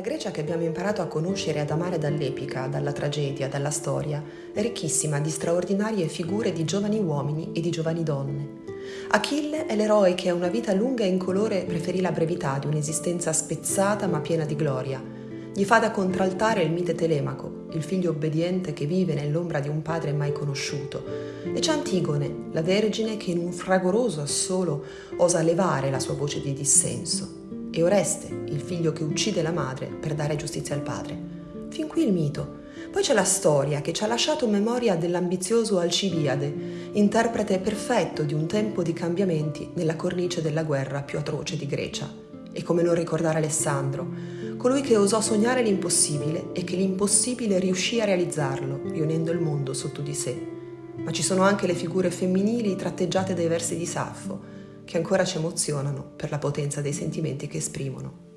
La Grecia che abbiamo imparato a conoscere e ad amare dall'epica, dalla tragedia, dalla storia, è ricchissima di straordinarie figure di giovani uomini e di giovani donne. Achille è l'eroe che a una vita lunga e incolore preferì la brevità di un'esistenza spezzata ma piena di gloria. Gli fa da contraltare il mite Telemaco, il figlio obbediente che vive nell'ombra di un padre mai conosciuto. E c'è Antigone, la vergine che in un fragoroso assolo osa levare la sua voce di dissenso e Oreste, il figlio che uccide la madre per dare giustizia al padre. Fin qui il mito. Poi c'è la storia che ci ha lasciato memoria dell'ambizioso Alcibiade, interprete perfetto di un tempo di cambiamenti nella cornice della guerra più atroce di Grecia. E come non ricordare Alessandro, colui che osò sognare l'impossibile e che l'impossibile riuscì a realizzarlo, riunendo il mondo sotto di sé. Ma ci sono anche le figure femminili tratteggiate dai versi di Saffo, che ancora ci emozionano per la potenza dei sentimenti che esprimono.